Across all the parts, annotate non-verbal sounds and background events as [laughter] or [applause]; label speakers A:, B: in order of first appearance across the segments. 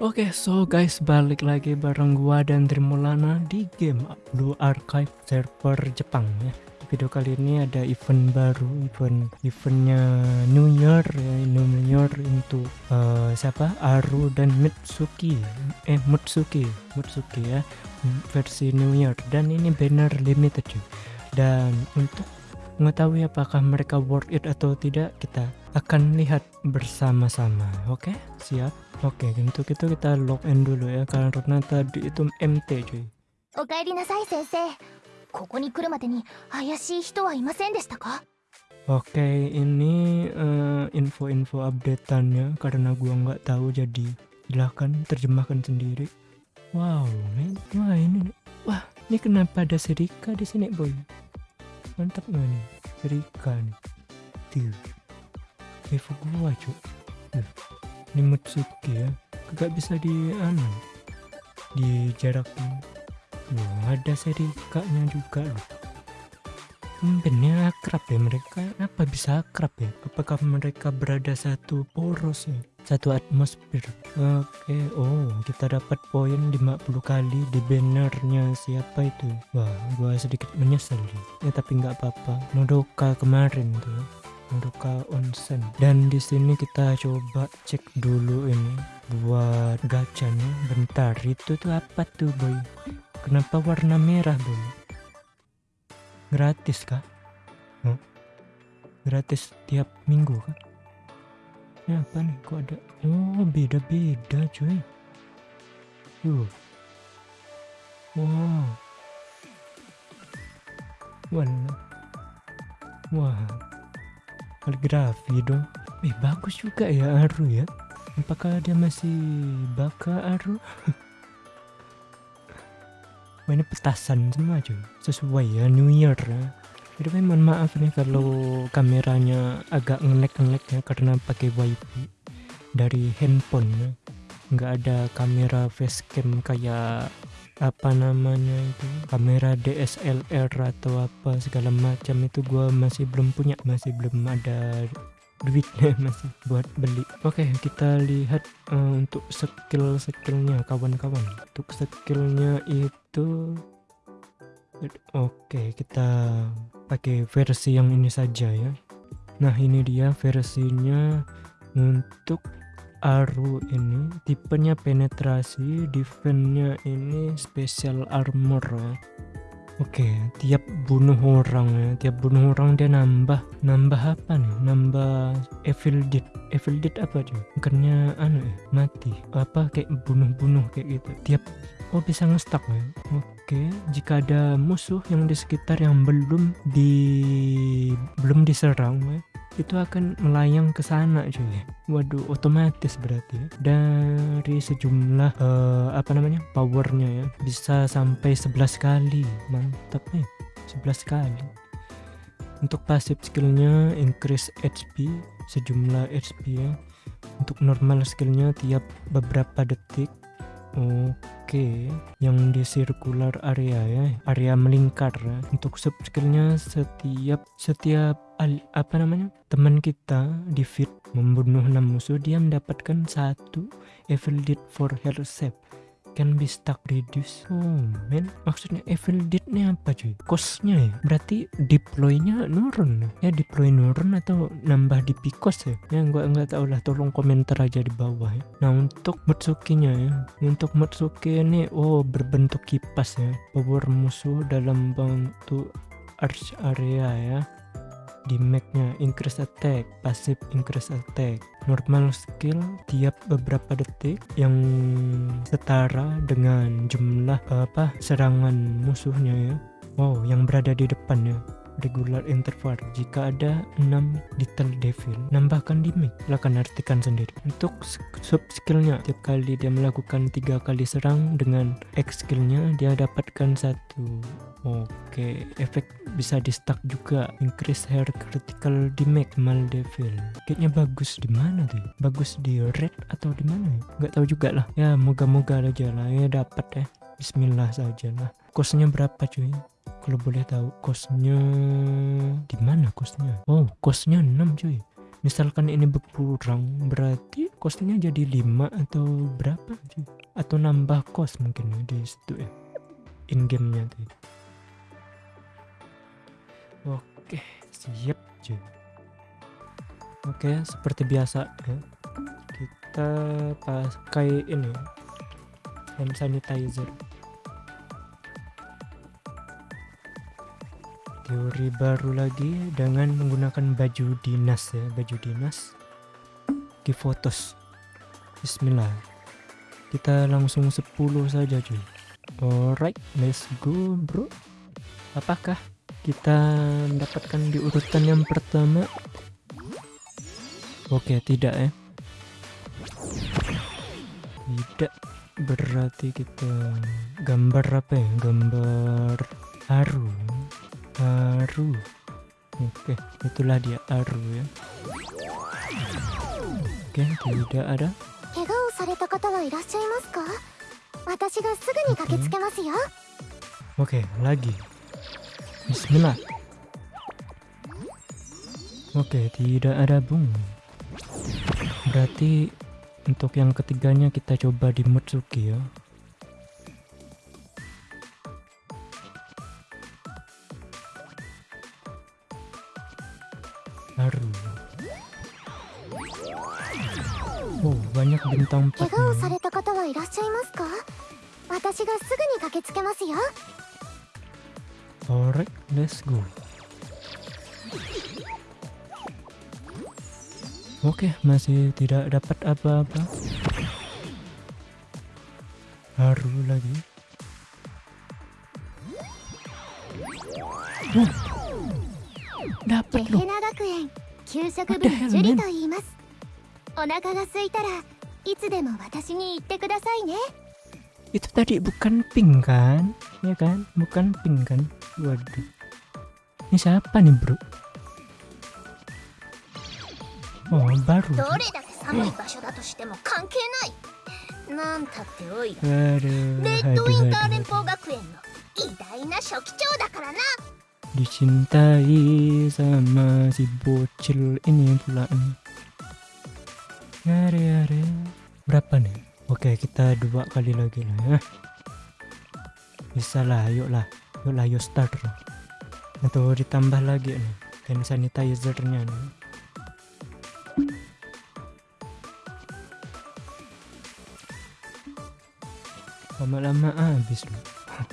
A: Oke, okay, so guys, balik lagi bareng gua dan Trimulana di game Blue Archive server Jepang ya Video kali ini ada event baru, event eventnya New Year ya, New Year untuk uh, siapa? Aru dan Mitsuki. Eh, Mutsuki, Mutsuki ya, versi New Year dan ini banner limited cuy. Dan untuk mengetahui apakah mereka worth it atau tidak, kita akan lihat bersama-sama. Oke, okay? siap? Oke, okay, untuk itu kita login dulu ya karena tadi itu MT cuy.
B: おかえりなさい先生 ここに来るまでに怪しい人はいませんでしたか
A: Oke, okay, ini uh, info-info updateannya karena gua nggak tahu jadi silahkan terjemahkan sendiri. Wow, men. wah ini, wah ini kenapa ada Serika di sini boy? Mantap nggak nih, Serika nih. Tuh, info gua cuy ini Mutsuki ya gak bisa di anu di jarak loh ada seri kaknya juga loh. Bener akrab ya mereka. Apa bisa akrab ya? Apakah mereka berada satu poros ya? Satu atmosfer. Oke oh kita dapat poin 50 kali di bannernya siapa itu? Wah gua sedikit menyesal ya tapi nggak apa-apa. Nodoka kemarin tuh Madoka Onsen. Dan di sini kita coba cek dulu ini. Buat gacanya bentar itu tuh apa tuh boy kenapa warna merah boy gratis kah? Huh? gratis tiap minggu kah? Ini apa nih? Kok ada? Oh beda-beda cuy. Tuh wow. Warna. Wah. Kaligrafi dong eh bagus juga ya Aru ya. Apakah dia masih baka Aru [laughs] Ini petasan semua cuy. Sesuai ya New Year. Ya jadi mohon maaf nih kalau kameranya agak ngelek-ngelek ya karena pakai wifi dari handphone. Ya nggak ada kamera facecam kayak apa namanya itu kamera DSLR atau apa segala macam itu gua masih belum punya masih belum ada duitnya [laughs] masih buat beli. Oke okay, kita lihat uh, untuk skill skillnya kawan-kawan. Untuk skillnya itu oke okay, kita pakai versi yang ini saja ya nah ini dia versinya untuk Aru ini tipenya penetrasi, defense-nya ini special armor ya. Oke, tiap bunuh orang ya, tiap bunuh orang dia nambah nambah apa nih? Nambah evil deed. Evil deed apa cuy? Bukannya anu ya, mati. Apa kayak bunuh-bunuh kayak gitu. Tiap oh bisa ngestak ya. Oke, jika ada musuh yang di sekitar yang belum di belum diserang ya, itu akan melayang ke sana cuy. Waduh otomatis berarti ya. Dari sejumlah uh, apa namanya powernya ya bisa sampai 11 kali. Mantap nih 11 kali. Untuk pasif skillnya increase HP sejumlah HP ya. Untuk normal skillnya tiap beberapa detik Oke, yang di circular area ya, area melingkar ya. Untuk sub skillnya setiap setiap al, apa namanya teman kita di feed membunuh 6 musuh dia mendapatkan satu evil deed for save can be stuck reduce oh men maksudnya evil deed nya apa cuy? Costnya ya? Berarti deploynya nurun. Ya deploy nurun atau nambah di picos ya? Ya gua nggak tahu lah. Tolong komentar aja di bawah ya. Nah untuk Mutsuki-nya ya. Untuk Mutsuki ini oh berbentuk kipas ya. Power musuh dalam bentuk arch area ya di Mac-nya increase attack, passive increase attack, normal skill tiap beberapa detik yang setara dengan jumlah apa serangan musuhnya ya. Wow, yang berada di depannya regular interval. Jika ada 6 little devil nambahkan di mic. Silahkan artikan sendiri. Untuk sub skillnya tiap kali dia melakukan tiga kali serang dengan X skillnya dia dapatkan satu. Oke efek bisa di stack juga. Increase hair critical damage mal devil. Kayaknya bagus di mana tuh? Bagus di red atau di mana ya? Nggak tahu juga lah ya moga-moga aja lah. Ya dapat ya. Bismillah saja lah. Kosnya berapa cuy? Kalau boleh tahu kosnya di mana kosnya? Oh, kosnya 6 cuy. Misalkan ini berkurang, berarti kosnya jadi 5 atau berapa cuy? Atau nambah kos mungkin ya di situ ya. In gamenya tuh. Oke, siap cuy. Oke, seperti biasa ya. Kita pakai ini hand sanitizer. Teori baru lagi dengan menggunakan baju dinas ya baju dinas. Di fotos bismillah. Kita langsung 10 saja cuy. Alright let's go bro. Apakah kita mendapatkan di urutan yang pertama? Oke tidak ya. Tidak. Berarti kita gambar apa ya? Gambar haru Aru. Oke, itulah dia Aru ya. Oke, tidak ada.
B: Oke,
A: Oke lagi. Bismillah. Oke, tidak ada bung. Berarti untuk yang ketiganya kita coba di Mutsuki ya. baru. Oh, banyak bintang
B: 4
A: Alright, let's go. Oke, okay, masih tidak dapat apa-apa. Haru lagi. Huh. Oh, dapat
B: ゲ
A: loh
B: ヘナ学園給食部のジュリと言いますお腹が空いたらいつでも私に言ってくださいね
A: Itu tadi bukan pink kan? Ya kan? Bukan pink kan? Waduh. Ini siapa nih bro? Oh baru. Aduh.
B: レッドウィ
A: Aduh,
B: ンター
A: aduh,
B: 連.邦学園の偉大な初期長だからな
A: Dicintai sama si bocil ini pula nih. Are are. Berapa nih? Oke kita dua kali lagi lah ya. Bisa lah, yuk lah. Yuk lah, yuk start lah. Atau ditambah lagi nih. Hand sanitizer-nya nih. Lama-lama habis loh.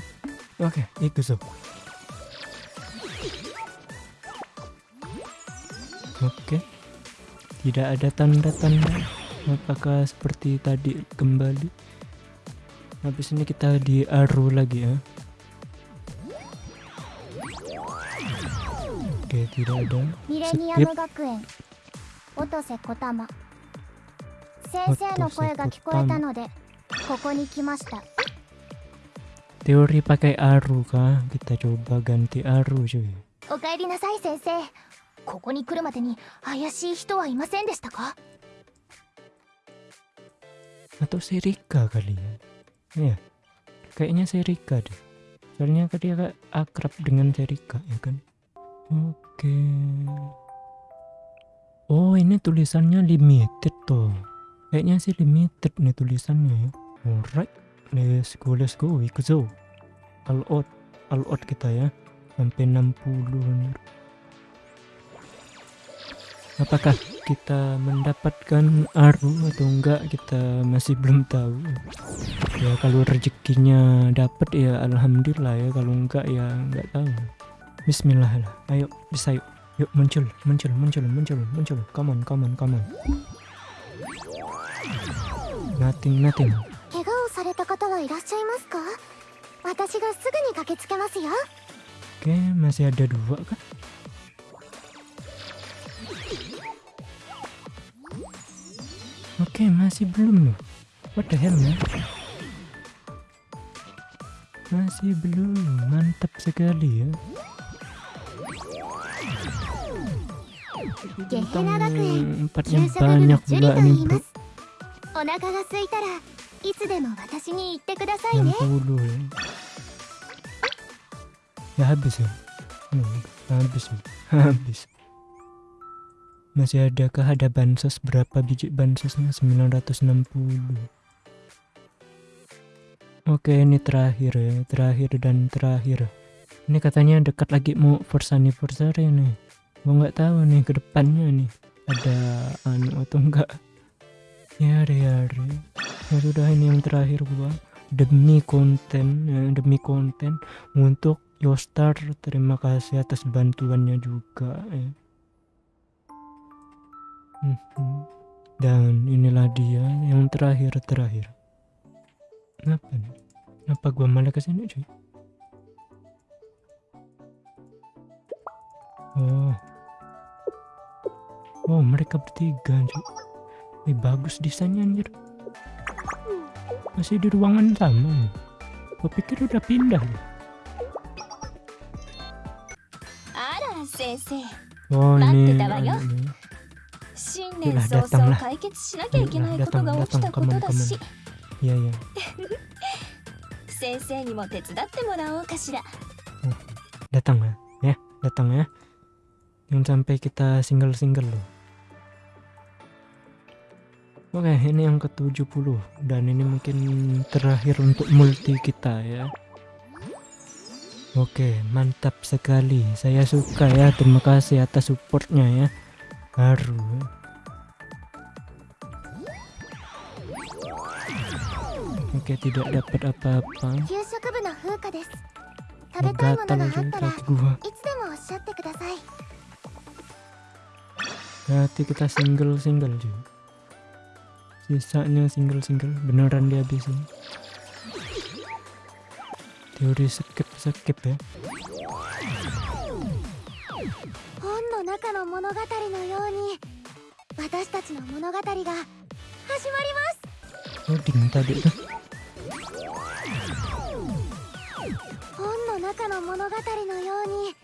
A: [laughs] Oke, itu so. Oke. Tidak ada tanda-tanda. Apakah seperti tadi kembali? Habis ini kita di Aru lagi ya. Oke, tidak ada.
B: ミレニアム学園音瀬小玉先生の声が聞こえたのでここに来ました
A: Teori pakai Aru kah? Kita coba ganti Aru cuy.
B: おかえりなさい先生 ここに来るまでに怪しい人はいませんでしたか
A: Atau Serika kali ya? Iya, kayaknya Serika deh. Soalnya kan dia kayak akrab dengan Serika ya kan? Oke. Oh ini tulisannya limited tuh. Kayaknya sih limited nih tulisannya ya. Alright, let's go, let's go, ikut zo. All out, all out kita ya. Sampai 60 bener. Apakah kita mendapatkan Aru atau enggak kita masih belum tahu. Ya kalau rezekinya dapat ya alhamdulillah ya kalau enggak ya enggak tahu. Bismillah lah. Ayo bisa yuk. Yuk muncul, muncul, muncul, muncul, muncul. Come on, come on, come on. Nothing, nothing.
B: 怪我をされた方はいらっしゃいますか私がすぐに駆けつけますよ
A: Oke, masih ada dua kan? Oke, masih belum loh. What the hell, man? Masih belum. Mantap sekali ya.
B: ゲヘナ学園
A: Bintang empat
B: 給
A: yang
B: 食部の
A: banyak
B: ジュリ
A: pula
B: と言
A: nih
B: いま
A: bro.
B: すお腹が空いたら いつでも私に言ってくださいね
A: 60 ya ya habis ya Hmm, habis ya. [laughs] habis masih adakah ada bansos berapa biji bansosnya? 960 oke ini terakhir ya terakhir dan terakhir. Ini katanya dekat lagi mau first anniversary nih. Gua nggak tahu nih ke depannya nih ada anu atau enggak. Ya ya ya sudah ini yang terakhir gua. Demi konten ya, demi konten untuk Yostar terima kasih atas bantuannya juga ya. Dan inilah dia yang terakhir-terakhir. Kenapa nih? Kenapa gua malah ke sini cuy? Oh. oh mereka bertiga cuy. Eh, bagus desainnya anjir. Masih di ruangan sama. Gua pikir udah pindah Ya? Oh, ini, ini.
C: 新
A: Yalah,
C: 年早
A: datang
C: 々
A: lah.
C: 解決しなきゃいけないことが起きたことだし
A: iya iya
C: 先生にも手伝ってもらおうかしら [laughs]
A: datang ya ya datang ya jangan sampai kita single single loh Oke, ini yang ke-70 dan ini mungkin terakhir untuk multi kita ya. Oke, mantap sekali. Saya suka ya. Terima kasih atas supportnya ya. Baru.
B: っ
A: aja
B: たらい
A: kaki gua.
B: つでもおっしゃってください
A: Berarti kita single single juga. Sisanya single single beneran dihabisin. Teori skip skip ya.
B: 本の中の物語のように私たちの物語が始まります 本の中の物語のように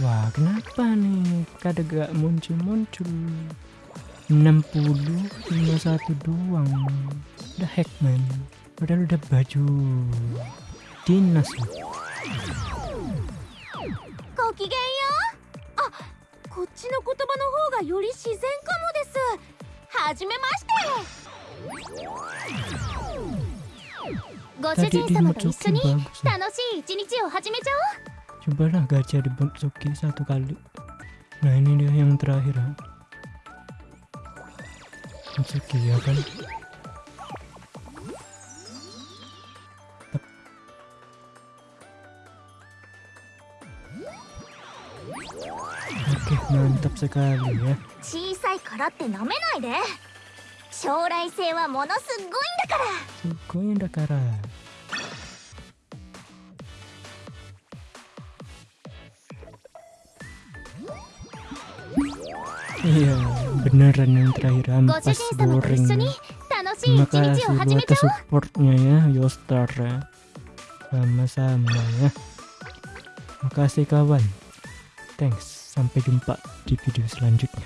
A: Wah kenapa nih? Kada gak muncul muncul. 60 51 doang. Udah hack man. Padahal udah baju dinas loh.
B: ごきげんようあこっちの言葉の方がより自然かもですはじめましてご主人様と一緒に.楽しい一日を始めちゃおう
A: Cobalah gacha dimasuki satu kali. Nah ini dia yang terakhir. Masuki ya kan. Oke mantap sekali ya.
B: 小さいからって舐めないで将来性はものすっごいんだから
A: Sugoi dakara. Iya, beneran yang terakhir
B: ご主
A: ampas
B: 人様と一緒
A: goreng.
B: に楽しい
A: Terima
B: 一日
A: kasih
B: を始め
A: buat
B: ちゃおう
A: supportnya ya, Yostar ya. Sama-sama ya. Makasih kawan. Thanks. Sampai jumpa di video selanjutnya.